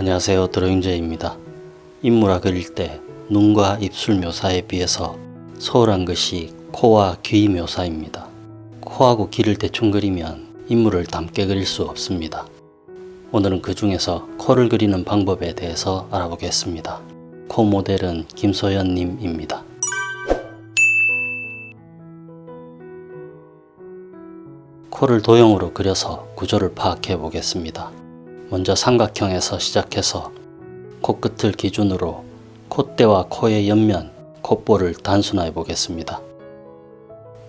안녕하세요 드로잉제입니다. 인물화 그릴 때 눈과 입술 묘사에 비해서 소홀한 것이 코와 귀 묘사입니다. 코하고 귀를 대충 그리면 인물을 닮게 그릴 수 없습니다. 오늘은 그 중에서 코를 그리는 방법에 대해서 알아보겠습니다. 코 모델은 김소연 님입니다. 코를 도형으로 그려서 구조를 파악해 보겠습니다. 먼저 삼각형에서 시작해서 코끝을 기준으로 콧대와 코의 옆면, 콧볼을 단순화해 보겠습니다.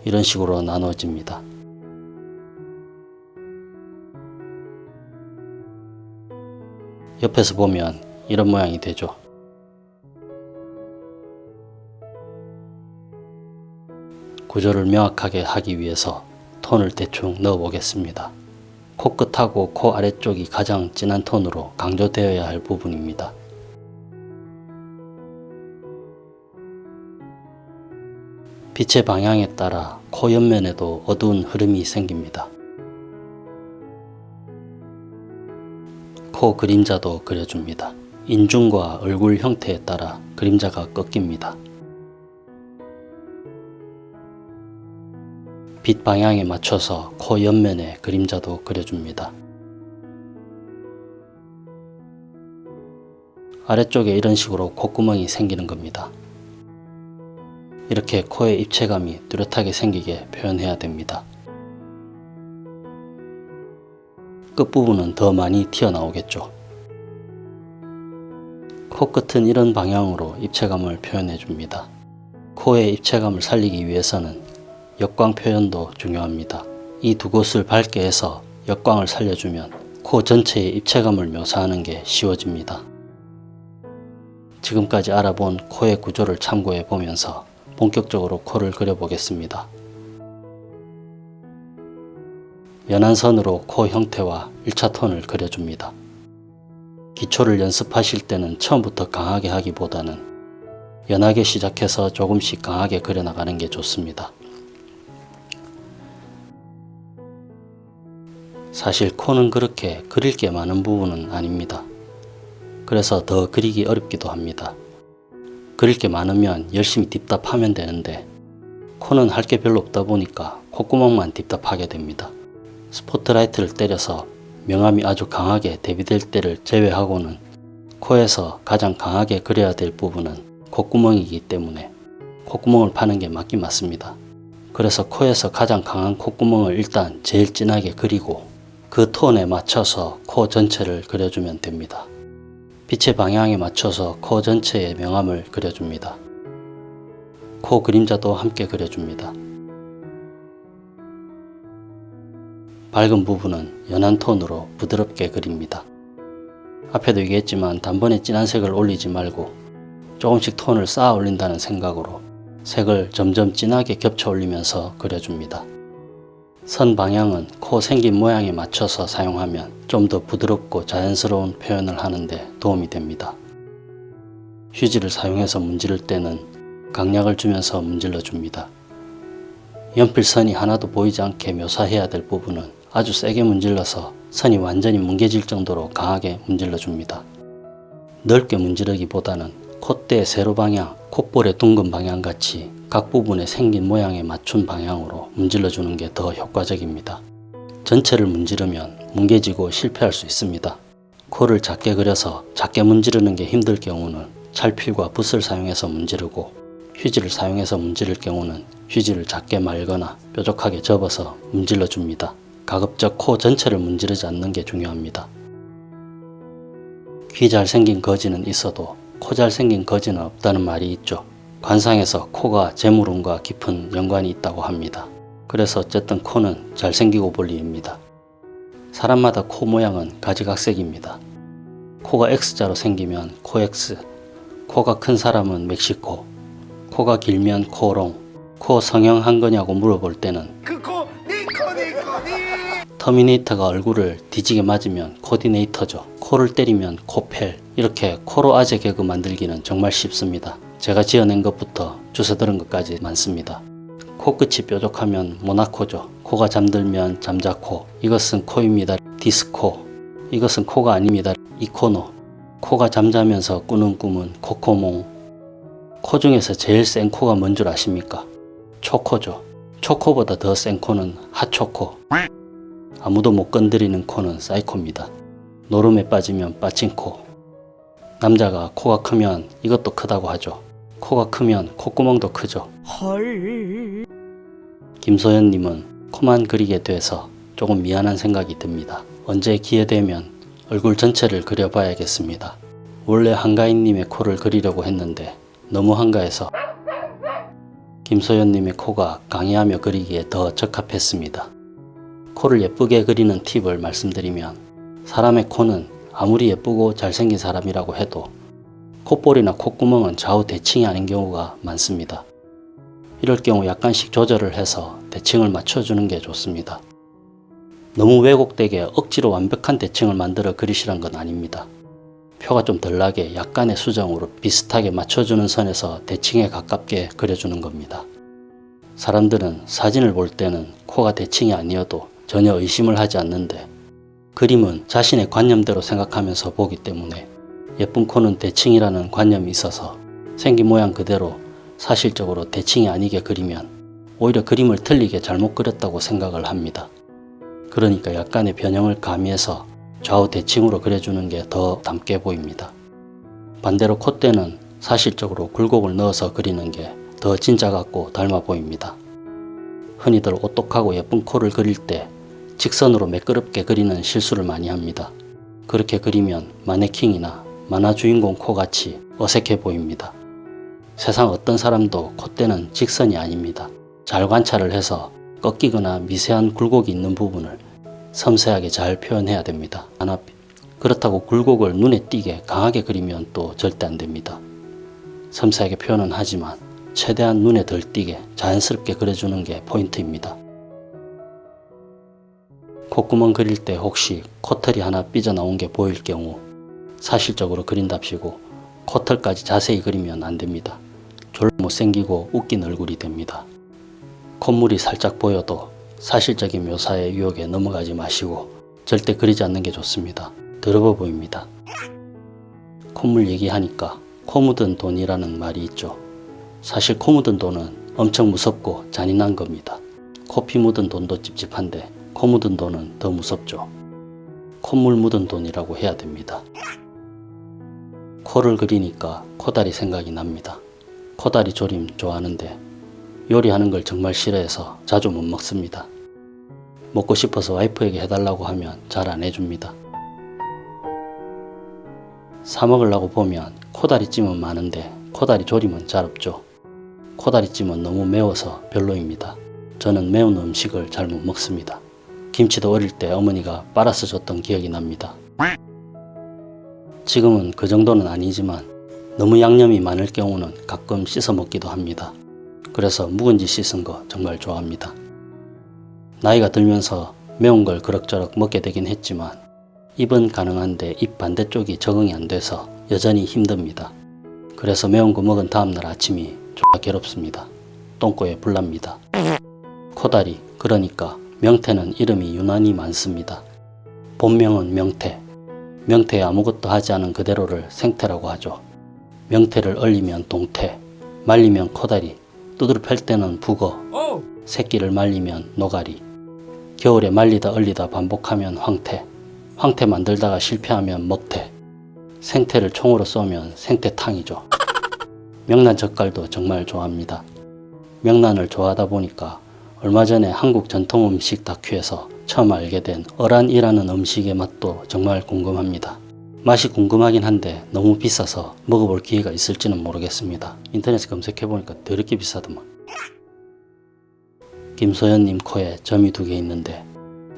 이런 식으로 나눠집니다. 옆에서 보면 이런 모양이 되죠. 구조를 명확하게 하기 위해서 톤을 대충 넣어 보겠습니다. 코끝하고 코 아래쪽이 가장 진한 톤으로 강조되어야 할 부분입니다. 빛의 방향에 따라 코 옆면에도 어두운 흐름이 생깁니다. 코 그림자도 그려줍니다. 인중과 얼굴 형태에 따라 그림자가 꺾입니다. 빛 방향에 맞춰서 코 옆면에 그림자도 그려줍니다. 아래쪽에 이런 식으로 콧구멍이 생기는 겁니다. 이렇게 코의 입체감이 뚜렷하게 생기게 표현해야 됩니다. 끝부분은 더 많이 튀어나오겠죠. 코끝은 이런 방향으로 입체감을 표현해 줍니다. 코의 입체감을 살리기 위해서는 역광 표현도 중요합니다. 이 두 곳을 밝게 해서 역광을 살려주면 코 전체의 입체감을 묘사하는 게 쉬워집니다. 지금까지 알아본 코의 구조를 참고해 보면서 본격적으로 코를 그려보겠습니다. 연한 선으로 코 형태와 1차 톤을 그려줍니다. 기초를 연습하실 때는 처음부터 강하게 하기보다는 연하게 시작해서 조금씩 강하게 그려나가는 게 좋습니다. 사실 코는 그렇게 그릴 게 많은 부분은 아닙니다. 그래서 더 그리기 어렵기도 합니다. 그릴 게 많으면 열심히 딥답하면 되는데 코는 할 게 별로 없다 보니까 콧구멍만 딥답하게 됩니다. 스포트라이트를 때려서 명암이 아주 강하게 대비될 때를 제외하고는 코에서 가장 강하게 그려야 될 부분은 콧구멍이기 때문에 콧구멍을 파는 게 맞긴 맞습니다. 그래서 코에서 가장 강한 콧구멍을 일단 제일 진하게 그리고 그 톤에 맞춰서 코 전체를 그려주면 됩니다. 빛의 방향에 맞춰서 코 전체의 명암을 그려줍니다. 코 그림자도 함께 그려줍니다. 밝은 부분은 연한 톤으로 부드럽게 그립니다. 앞에도 얘기했지만 단번에 진한 색을 올리지 말고 조금씩 톤을 쌓아 올린다는 생각으로 색을 점점 진하게 겹쳐 올리면서 그려줍니다. 선 방향은 코 생긴 모양에 맞춰서 사용하면 좀 더 부드럽고 자연스러운 표현을 하는데 도움이 됩니다. 휴지를 사용해서 문지를 때는 강약을 주면서 문질러 줍니다. 연필선이 하나도 보이지 않게 묘사해야 될 부분은 아주 세게 문질러서 선이 완전히 뭉개질 정도로 강하게 문질러 줍니다. 넓게 문지르기보다는 콧대 세로 방향, 콧볼의 둥근 방향 같이 각 부분에 생긴 모양에 맞춘 방향으로 문질러 주는 게 더 효과적입니다. 전체를 문지르면 뭉개지고 실패할 수 있습니다. 코를 작게 그려서 작게 문지르는 게 힘들 경우는 찰필과 붓을 사용해서 문지르고 휴지를 사용해서 문지를 경우는 휴지를 작게 말거나 뾰족하게 접어서 문질러 줍니다. 가급적 코 전체를 문지르지 않는 게 중요합니다. 귀 잘생긴 거지는 있어도 코 잘생긴 거지는 없다는 말이 있죠. 관상에서 코가 재물운과 깊은 연관이 있다고 합니다. 그래서 어쨌든 코는 잘생기고 볼 일입니다. 사람마다 코 모양은 가지각색입니다. 코가 X자로 생기면 코X, 코가 큰 사람은 멕시코, 코가 길면 코롱, 코 성형 한 거냐고 물어볼 때는 니 터미네이터가 얼굴을 뒤지게 맞으면 코디네이터죠. 코를 때리면 코펠 이렇게 코로 아재 개그 만들기는 정말 쉽습니다. 제가 지어낸 것부터 주워 들은 것까지 많습니다. 코끝이 뾰족하면 모나코죠. 코가 잠들면 잠자코 이것은 코입니다. 디스코 이것은 코가 아닙니다. 이코노 코가 잠자면서 꾸는 꿈은 코코몽. 코 중에서 제일 센 코가 뭔 줄 아십니까? 초코죠. 초코보다 더 센 코는 핫초코. 아무도 못 건드리는 코는 사이코입니다. 노름에 빠지면 빠진 코. 남자가 코가 크면 이것도 크다고 하죠. 코가 크면 콧구멍도 크죠. 헐. 김소연님은 코만 그리게 돼서 조금 미안한 생각이 듭니다. 언제 기회 되면 얼굴 전체를 그려봐야겠습니다. 원래 한가인님의 코를 그리려고 했는데 너무 한가해서 김소연님의 코가 강의하며 그리기에 더 적합했습니다. 코를 예쁘게 그리는 팁을 말씀드리면 사람의 코는 아무리 예쁘고 잘생긴 사람이라고 해도 콧볼이나 콧구멍은 좌우 대칭이 아닌 경우가 많습니다. 이럴 경우 약간씩 조절을 해서 대칭을 맞춰주는 게 좋습니다. 너무 왜곡되게 억지로 완벽한 대칭을 만들어 그리시란 건 아닙니다. 표가 좀 덜 나게 약간의 수정으로 비슷하게 맞춰주는 선에서 대칭에 가깝게 그려주는 겁니다. 사람들은 사진을 볼 때는 코가 대칭이 아니어도 전혀 의심을 하지 않는데 그림은 자신의 관념대로 생각하면서 보기 때문에 예쁜 코는 대칭이라는 관념이 있어서 생긴 모양 그대로 사실적으로 대칭이 아니게 그리면 오히려 그림을 틀리게 잘못 그렸다고 생각을 합니다. 그러니까 약간의 변형을 가미해서 좌우 대칭으로 그려주는 게 더 닮게 보입니다. 반대로 콧대는 사실적으로 굴곡을 넣어서 그리는 게 더 진짜 같고 닮아 보입니다. 흔히들 오똑하고 예쁜 코를 그릴 때 직선으로 매끄럽게 그리는 실수를 많이 합니다. 그렇게 그리면 마네킹이나 만화 주인공 코같이 어색해 보입니다. 세상 어떤 사람도 콧대는 직선이 아닙니다. 잘 관찰을 해서 꺾이거나 미세한 굴곡이 있는 부분을 섬세하게 잘 표현해야 됩니다. 그렇다고 굴곡을 눈에 띄게 강하게 그리면 또 절대 안 됩니다. 섬세하게 표현은 하지만 최대한 눈에 덜 띄게 자연스럽게 그려주는 게 포인트입니다. 콧구멍 그릴 때 혹시 코털이 하나 삐져나온 게 보일 경우 사실적으로 그린답시고 코털까지 자세히 그리면 안 됩니다. 졸라 못생기고 웃긴 얼굴이 됩니다. 콧물이 살짝 보여도 사실적인 묘사의 유혹에 넘어가지 마시고 절대 그리지 않는 게 좋습니다. 더러워 보입니다. 콧물 얘기하니까 코 묻은 돈이라는 말이 있죠. 사실 코 묻은 돈은 엄청 무섭고 잔인한 겁니다. 코피 묻은 돈도 찝찝한데 코 묻은 돈은 더 무섭죠. 콧물 묻은 돈이라고 해야 됩니다. 코를 그리니까 코다리 생각이 납니다. 코다리 조림 좋아하는데 요리하는 걸 정말 싫어해서 자주 못 먹습니다. 먹고 싶어서 와이프에게 해달라고 하면 잘 안 해줍니다. 사 먹으려고 보면 코다리찜은 많은데 코다리 조림은 잘 없죠. 코다리찜은 너무 매워서 별로입니다. 저는 매운 음식을 잘 못 먹습니다. 김치도 어릴 때 어머니가 빨아서 줬던 기억이 납니다. 지금은 그 정도는 아니지만 너무 양념이 많을 경우는 가끔 씻어 먹기도 합니다. 그래서 묵은지 씻은 거 정말 좋아합니다. 나이가 들면서 매운 걸 그럭저럭 먹게 되긴 했지만 입은 가능한데 입 반대쪽이 적응이 안 돼서 여전히 힘듭니다. 그래서 매운 거 먹은 다음날 아침이 졸라 괴롭습니다. 똥꼬에 불납니다. 코다리 그러니까 명태는 이름이 유난히 많습니다. 본명은 명태. 명태에 아무것도 하지 않은 그대로를 생태라고 하죠. 명태를 얼리면 동태, 말리면 코다리, 두드려 팰 때는 북어, 오. 새끼를 말리면 노가리, 겨울에 말리다 얼리다 반복하면 황태, 황태 만들다가 실패하면 먹태, 생태를 총으로 쏘면 생태탕이죠. 명란 젓갈도 정말 좋아합니다. 명란을 좋아하다 보니까 얼마 전에 한국 전통 음식 다큐에서 처음 알게 된 어란이라는 음식의 맛도 정말 궁금합니다. 맛이 궁금하긴 한데 너무 비싸서 먹어볼 기회가 있을지는 모르겠습니다. 인터넷에 검색해보니까 더럽게 비싸더만. 김소연님 코에 점이 두 개 있는데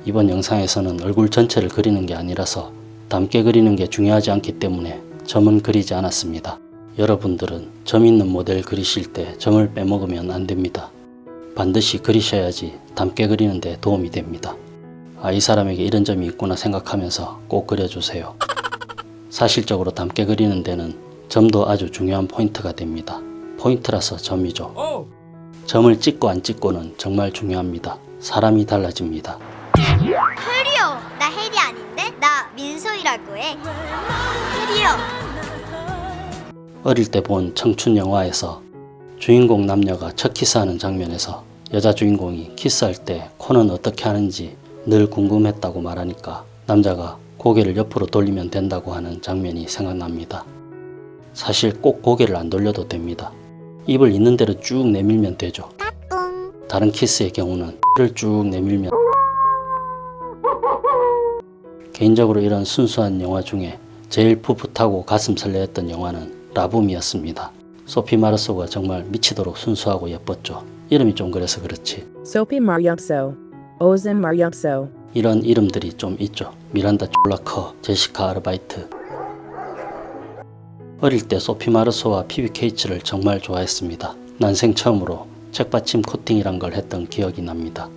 이번 영상에서는 얼굴 전체를 그리는 게 아니라서 닮게 그리는 게 중요하지 않기 때문에 점은 그리지 않았습니다. 여러분들은 점 있는 모델 그리실 때 점을 빼먹으면 안 됩니다. 반드시 그리셔야지 닮게 그리는 데 도움이 됩니다. 아, 이 사람에게 이런 점이 있구나 생각하면서 꼭 그려주세요. 사실적으로 닮게 그리는 데는 점도 아주 중요한 포인트가 됩니다. 포인트라서 점이죠. 오. 점을 찍고 안 찍고는 정말 중요합니다. 사람이 달라집니다. 혜리요 나 혜리 아닌데? 나 민소희라고 해 혜리요 어릴 때 본 청춘 영화에서 주인공 남녀가 첫 키스하는 장면에서 여자 주인공이 키스할 때 코는 어떻게 하는지 늘 궁금했다고 말하니까 남자가 고개를 옆으로 돌리면 된다고 하는 장면이 생각납니다. 사실 꼭 고개를 안 돌려도 됩니다. 입을 있는 대로 쭉 내밀면 되죠. 다른 키스의 경우는 를 쭉 내밀면 개인적으로 이런 순수한 영화 중에 제일 풋풋하고 가슴 설레했던 영화는 라붐이었습니다. 소피 마르소가 정말 미치도록 순수하고 예뻤죠. 이름이 좀 그래서 그렇지. Sophie Mariupso. Ozan Mariupso. 이런 이름들이 좀 있죠. 미란다 졸라커, 제시카 아르바이트. 어릴 때 소피 마르소와 피비 케이츠를 정말 좋아했습니다. 난생 처음으로 책받침 코팅이란 걸 했던 기억이 납니다.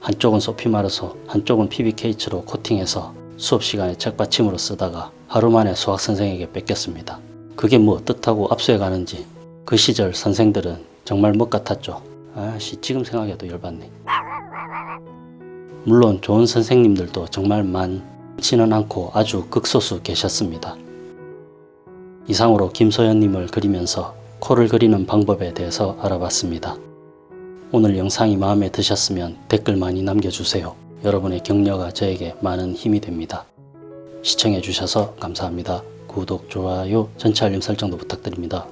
한쪽은 소피 마르소, 한쪽은 피비 케이츠로 코팅해서 수업 시간에 책받침으로 쓰다가 하루 만에 수학 선생에게 뺏겼습니다. 그게 뭐 어떻다고 압수해 가는지 그 시절 선생들은 정말 멋 같았죠. 아씨 지금 생각해도 열받네. 물론 좋은 선생님들도 정말 많지는 않고 아주 극소수 계셨습니다. 이상으로 김소연님을 그리면서 코를 그리는 방법에 대해서 알아봤습니다. 오늘 영상이 마음에 드셨으면 댓글 많이 남겨주세요. 여러분의 격려가 저에게 많은 힘이 됩니다. 시청해주셔서 감사합니다. 구독, 좋아요, 전체 알림 설정도 부탁드립니다.